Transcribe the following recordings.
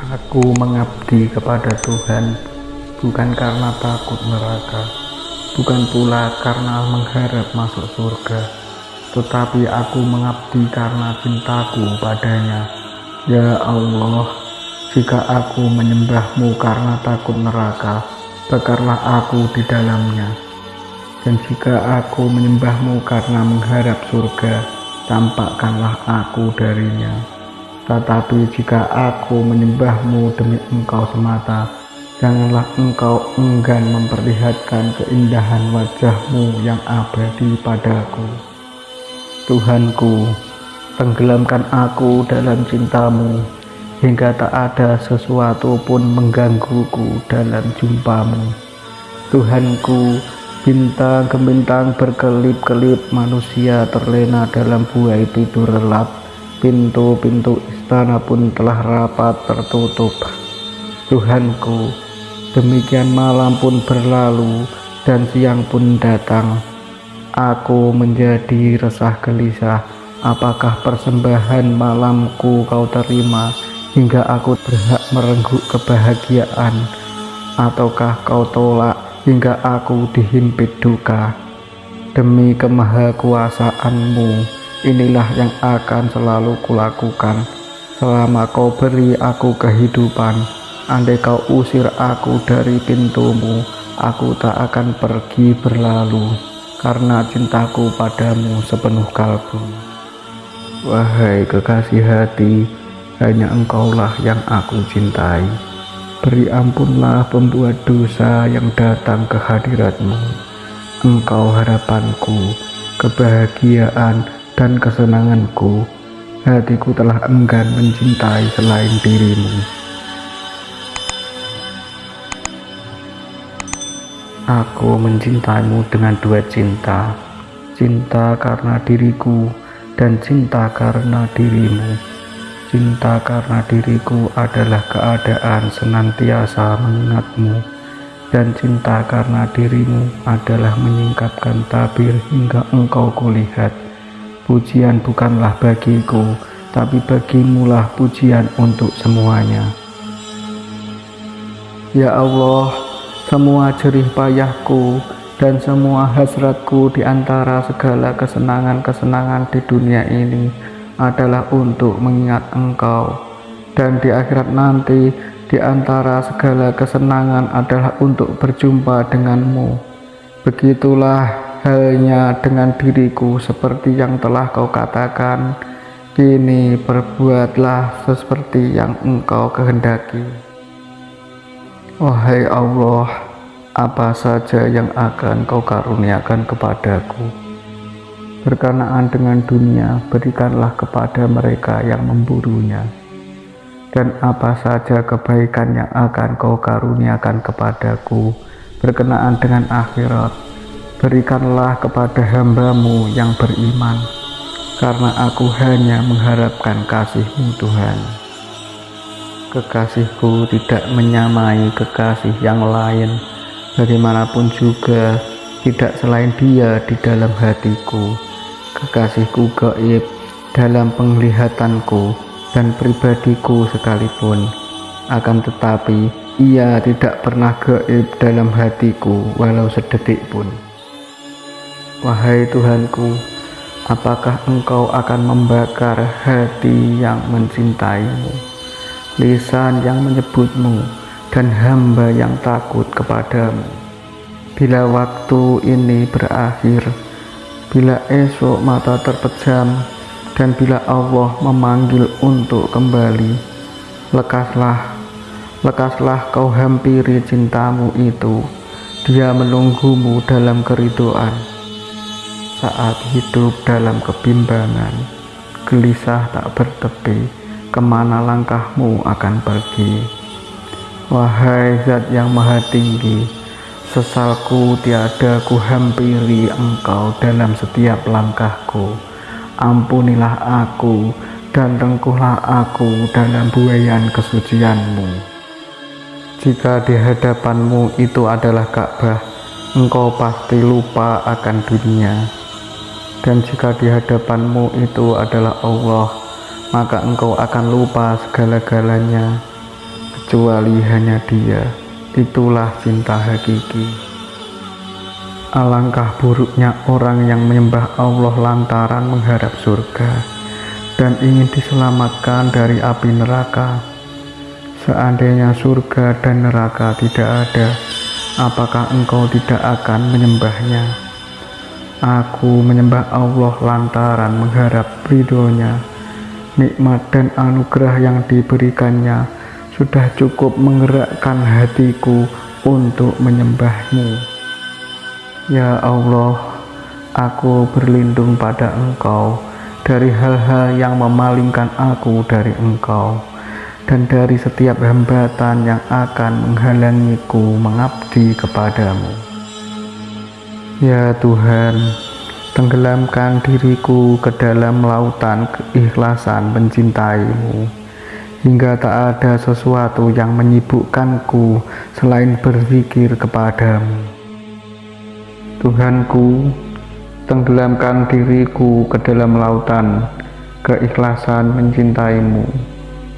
Aku mengabdi kepada Tuhan bukan karena takut neraka, bukan pula karena mengharap masuk surga, tetapi aku mengabdi karena cintaku padanya. Ya Allah, jika aku menyembahmu karena takut neraka, bakarlah aku di dalamnya. Dan jika aku menyembahmu karena mengharap surga, tampakkanlah aku darinya. Tetapi jika aku menyembahmu demi engkau semata, janganlah engkau enggan memperlihatkan keindahan wajahmu yang abadi padaku. Tuhanku, tenggelamkan aku dalam cintamu, hingga tak ada sesuatu pun menggangguku dalam jumpamu. Tuhanku, bintang gemintang berkelip-kelip manusia terlena dalam buai tidur relap, pintu-pintu istana pun telah rapat tertutup. Tuhanku, demikian malam pun berlalu dan siang pun datang. Aku menjadi resah gelisah, apakah persembahan malamku kau terima? hingga aku berhak merenggut kebahagiaan ataukah kau tolak hingga aku dihimpit duka demi kemahakuasaanmu inilah yang akan selalu kulakukan selama kau beri aku kehidupan andai kau usir aku dari pintumu aku tak akan pergi berlalu karena cintaku padamu sepenuh kalbu wahai kekasih hati hanya engkaulah yang aku cintai. Beri ampunlah pembuat dosa yang datang ke hadiratmu. Engkau harapanku, kebahagiaan dan kesenanganku. Hatiku telah enggan mencintai selain dirimu. Aku mencintaimu dengan dua cinta, cinta karena diriku dan cinta karena dirimu. Cinta karena diriku adalah keadaan senantiasa mengingatmu, dan cinta karena dirimu adalah menyingkapkan tabir hingga engkau kulihat. Pujian bukanlah bagiku, tapi bagimulah pujian untuk semuanya. Ya Allah, semua jerih payahku dan semua hasratku di antara segala kesenangan-kesenangan di dunia ini adalah untuk mengingat engkau dan di akhirat nanti di antara segala kesenangan adalah untuk berjumpa denganmu begitulah halnya dengan diriku seperti yang telah kau katakan kini perbuatlah seperti yang engkau kehendaki. Wahai Allah apa saja yang akan kau karuniakan kepadaku? Berkenaan dengan dunia berikanlah kepada mereka yang memburunya. Dan apa saja kebaikan yang akan kau karuniakan kepadaku berkenaan dengan akhirat berikanlah kepada hambamu yang beriman karena aku hanya mengharapkan kasihmu Tuhan. Kekasihku tidak menyamai kekasih yang lain bagaimanapun juga tidak selain dia di dalam hatiku. Kekasihku gaib dalam penglihatanku dan pribadiku sekalipun akan tetapi ia tidak pernah gaib dalam hatiku walau sedetik pun wahai Tuhanku apakah engkau akan membakar hati yang mencintaimu lisan yang menyebutmu dan hamba yang takut kepadamu? Bila waktu ini berakhir bila esok mata terpejam dan bila Allah memanggil untuk kembali lekaslah lekaslah kau hampiri cintamu itu. Dia menunggumu dalam keridoan saat hidup dalam kebimbangan gelisah tak bertepi ke mana langkahmu akan pergi wahai zat yang maha tinggi Sesalku tiada ku hampiri engkau dalam setiap langkahku. Ampunilah aku dan rengkuhlah aku dalam buayan kesucianmu. Jika di hadapanmu itu adalah Ka'bah, engkau pasti lupa akan dunia. Dan jika di hadapanmu itu adalah Allah, maka engkau akan lupa segala-galanya. kecuali hanya dia. Itulah cinta hakiki. Alangkah buruknya orang yang menyembah Allah lantaran mengharap surga dan ingin diselamatkan dari api neraka. Seandainya surga dan neraka tidak ada, apakah engkau tidak akan menyembahnya? Aku menyembah Allah lantaran mengharap ridhonya. Nikmat dan anugerah yang diberikannya sudah cukup menggerakkan hatiku untuk menyembahmu. Ya Allah, aku berlindung pada Engkau dari hal-hal yang memalingkan aku dari Engkau dan dari setiap hambatan yang akan menghalangiku mengabdi kepadamu. Ya Tuhan, tenggelamkan diriku ke dalam lautan keikhlasan mencintaimu, hingga tak ada sesuatu yang menyibukkanku selain berzikir kepadamu. Tuhanku, tenggelamkan diriku ke dalam lautan keikhlasan mencintaimu,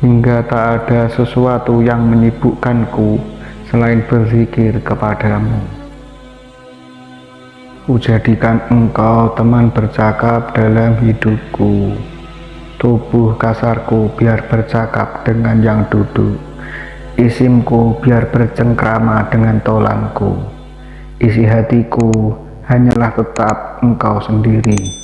hingga tak ada sesuatu yang menyibukkanku selain berzikir kepadamu. Ujadikan engkau teman bercakap dalam hidupku. Tubuh kasarku biar bercakap dengan yang duduk. Isimku biar bercengkrama dengan tolanku. Isi hatiku hanyalah tetap engkau sendiri.